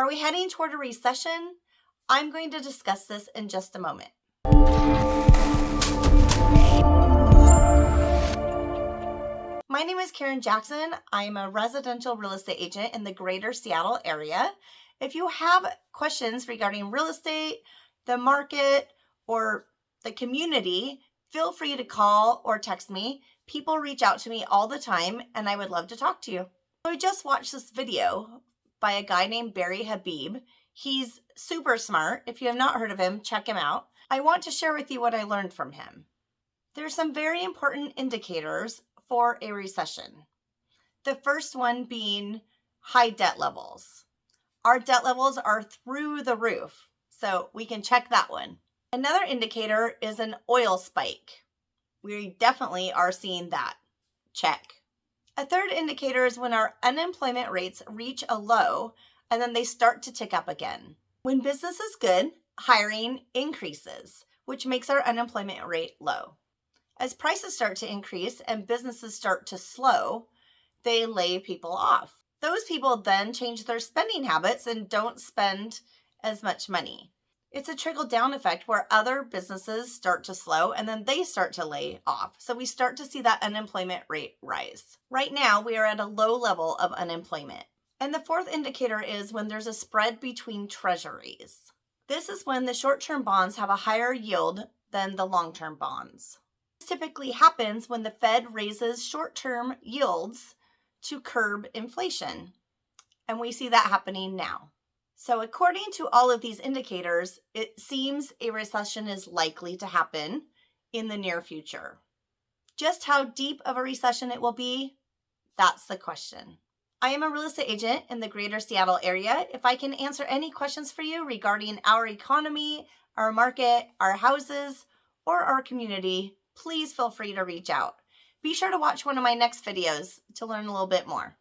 Are we heading toward a recession? I'm going to discuss this in just a moment. My name is Karen Jackson. I'm a residential real estate agent in the greater Seattle area. If you have questions regarding real estate, the market, or the community, feel free to call or text me. People reach out to me all the time and I would love to talk to you. I just watched this video by a guy named Barry Habib. He's super smart. If you have not heard of him, check him out. I want to share with you what I learned from him. There's some very important indicators for a recession. The first one being high debt levels. Our debt levels are through the roof, so we can check that one. Another indicator is an oil spike. We definitely are seeing that. Check. A third indicator is when our unemployment rates reach a low and then they start to tick up again. When business is good, hiring increases, which makes our unemployment rate low. As prices start to increase and businesses start to slow, they lay people off. Those people then change their spending habits and don't spend as much money. It's a trickle down effect where other businesses start to slow and then they start to lay off. So we start to see that unemployment rate rise. Right now, we are at a low level of unemployment. And the fourth indicator is when there's a spread between treasuries. This is when the short term bonds have a higher yield than the long term bonds. This typically happens when the Fed raises short term yields to curb inflation. And we see that happening now. So, according to all of these indicators, it seems a recession is likely to happen in the near future. Just how deep of a recession it will be, that's the question. I am a real estate agent in the greater Seattle area. If I can answer any questions for you regarding our economy, our market, our houses, or our community, please feel free to reach out. Be sure to watch one of my next videos to learn a little bit more.